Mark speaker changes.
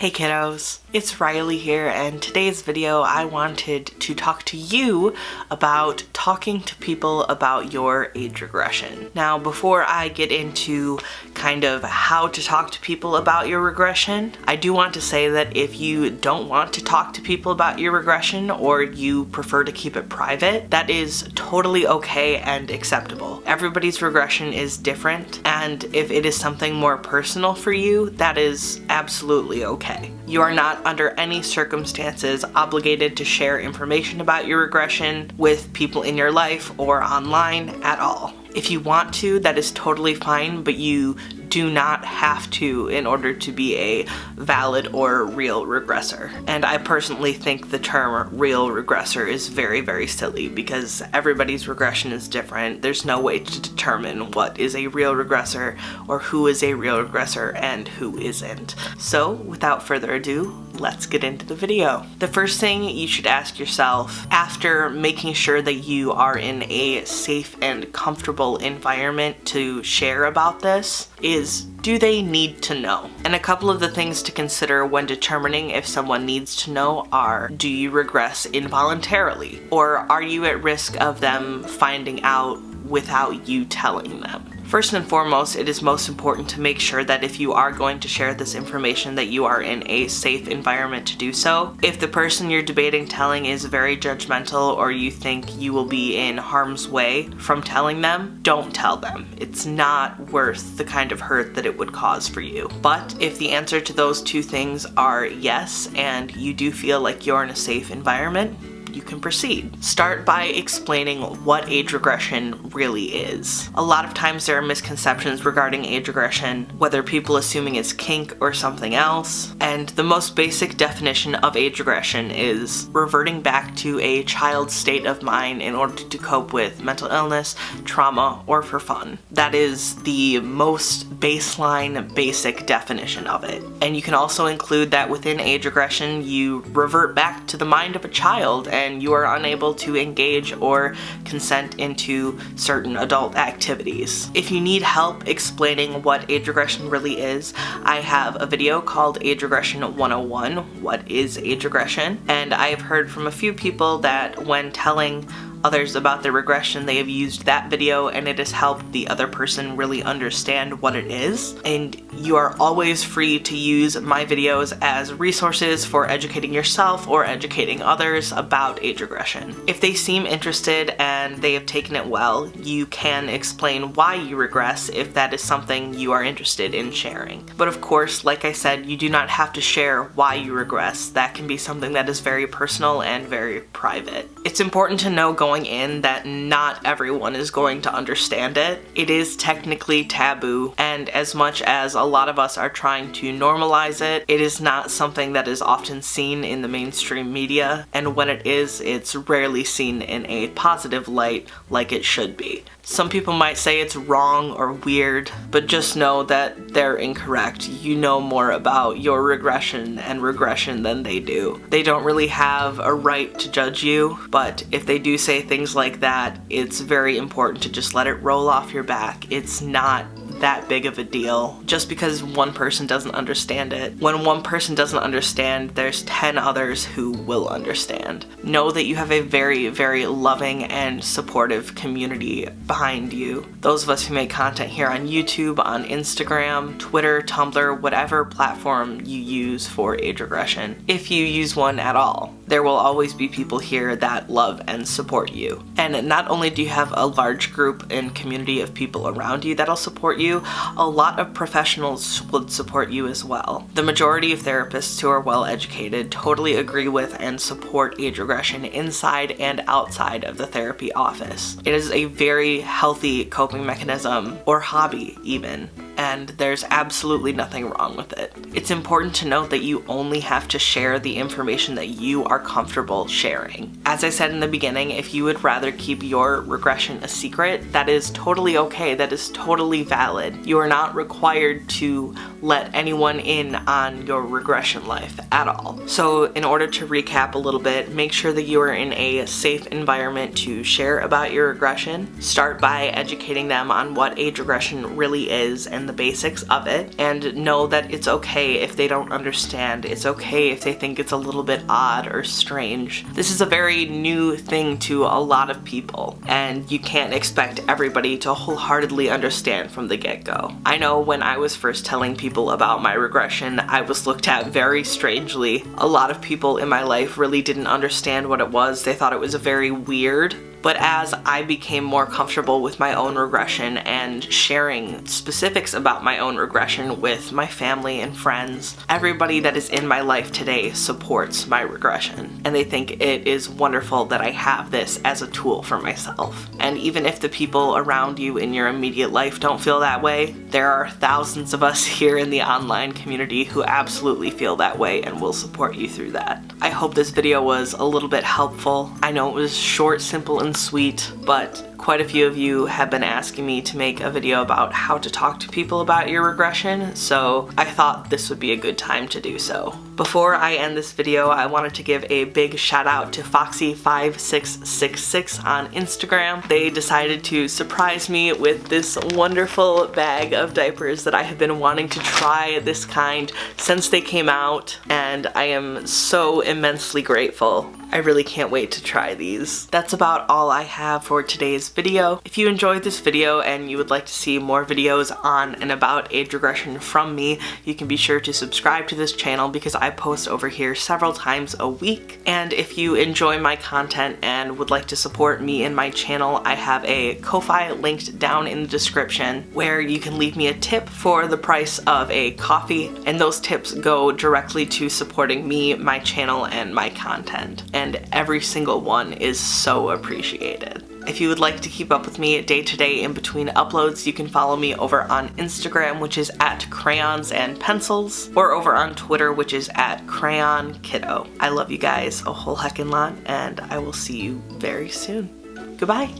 Speaker 1: Hey kiddos, it's Riley here and today's video I wanted to talk to you about talking to people about your age regression. Now before I get into kind of how to talk to people about your regression, I do want to say that if you don't want to talk to people about your regression or you prefer to keep it private, that is totally okay and acceptable. Everybody's regression is different and if it is something more personal for you, that is absolutely okay okay. You are not under any circumstances obligated to share information about your regression with people in your life or online at all. If you want to, that is totally fine, but you do not have to in order to be a valid or real regressor. And I personally think the term real regressor is very, very silly because everybody's regression is different. There's no way to determine what is a real regressor or who is a real regressor and who isn't. So without further ado, let's get into the video. The first thing you should ask yourself after making sure that you are in a safe and comfortable environment to share about this is do they need to know? And a couple of the things to consider when determining if someone needs to know are do you regress involuntarily or are you at risk of them finding out without you telling them? First and foremost, it is most important to make sure that if you are going to share this information that you are in a safe environment to do so. If the person you're debating telling is very judgmental or you think you will be in harm's way from telling them, don't tell them. It's not worth the kind of hurt that it would cause for you. But if the answer to those two things are yes and you do feel like you're in a safe environment, you can proceed. Start by explaining what age regression really is. A lot of times there are misconceptions regarding age regression, whether people assuming it's kink or something else, and the most basic definition of age regression is reverting back to a child's state of mind in order to cope with mental illness, trauma, or for fun. That is the most baseline, basic definition of it. And you can also include that within age regression, you revert back to the mind of a child and you are unable to engage or consent into certain adult activities. If you need help explaining what age regression really is, I have a video called Age Regression 101, What is Age Regression? And I have heard from a few people that when telling others about their regression, they have used that video and it has helped the other person really understand what it is. And you are always free to use my videos as resources for educating yourself or educating others about age regression. If they seem interested and they have taken it well, you can explain why you regress if that is something you are interested in sharing. But of course, like I said, you do not have to share why you regress. That can be something that is very personal and very private. It's important to know going going in that not everyone is going to understand it. It is technically taboo, and as much as a lot of us are trying to normalize it, it is not something that is often seen in the mainstream media, and when it is, it's rarely seen in a positive light like it should be. Some people might say it's wrong or weird, but just know that they're incorrect. You know more about your regression and regression than they do. They don't really have a right to judge you, but if they do say things like that, it's very important to just let it roll off your back. It's not that big of a deal just because one person doesn't understand it. When one person doesn't understand, there's 10 others who will understand. Know that you have a very, very loving and supportive community behind you. Those of us who make content here on YouTube, on Instagram, Twitter, Tumblr, whatever platform you use for age regression, if you use one at all, there will always be people here that love and support you. And not only do you have a large group and community of people around you that'll support you, you, a lot of professionals would support you as well. The majority of therapists who are well educated totally agree with and support age regression inside and outside of the therapy office. It is a very healthy coping mechanism, or hobby even, and there's absolutely nothing wrong with it. It's important to note that you only have to share the information that you are comfortable sharing. As I said in the beginning, if you would rather keep your regression a secret, that is totally okay, that is totally valid. You are not required to let anyone in on your regression life at all. So in order to recap a little bit, make sure that you are in a safe environment to share about your regression. Start by educating them on what age regression really is and the basics of it and know that it's okay if they don't understand. It's okay if they think it's a little bit odd or strange. This is a very new thing to a lot of people and you can't expect everybody to wholeheartedly understand from the get-go. I know when I was first telling people about my regression, I was looked at very strangely. A lot of people in my life really didn't understand what it was. They thought it was a very weird but as I became more comfortable with my own regression and sharing specifics about my own regression with my family and friends, everybody that is in my life today supports my regression. And they think it is wonderful that I have this as a tool for myself. And even if the people around you in your immediate life don't feel that way, there are thousands of us here in the online community who absolutely feel that way and will support you through that. I hope this video was a little bit helpful. I know it was short, simple, and sweet, but quite a few of you have been asking me to make a video about how to talk to people about your regression, so I thought this would be a good time to do so. Before I end this video, I wanted to give a big shout out to Foxy5666 on Instagram. They decided to surprise me with this wonderful bag of diapers that I have been wanting to try this kind since they came out, and I am so immensely grateful. I really can't wait to try these. That's about all I have for today's video. If you enjoyed this video and you would like to see more videos on and about age regression from me, you can be sure to subscribe to this channel because I post over here several times a week. And if you enjoy my content and would like to support me and my channel, I have a Ko-Fi linked down in the description where you can leave me a tip for the price of a coffee and those tips go directly to supporting me, my channel, and my content. And every single one is so appreciated. If you would like to keep up with me day to day in between uploads, you can follow me over on Instagram, which is at crayons and pencils, or over on Twitter, which is at crayon kiddo. I love you guys a whole heckin' lot, and I will see you very soon. Goodbye.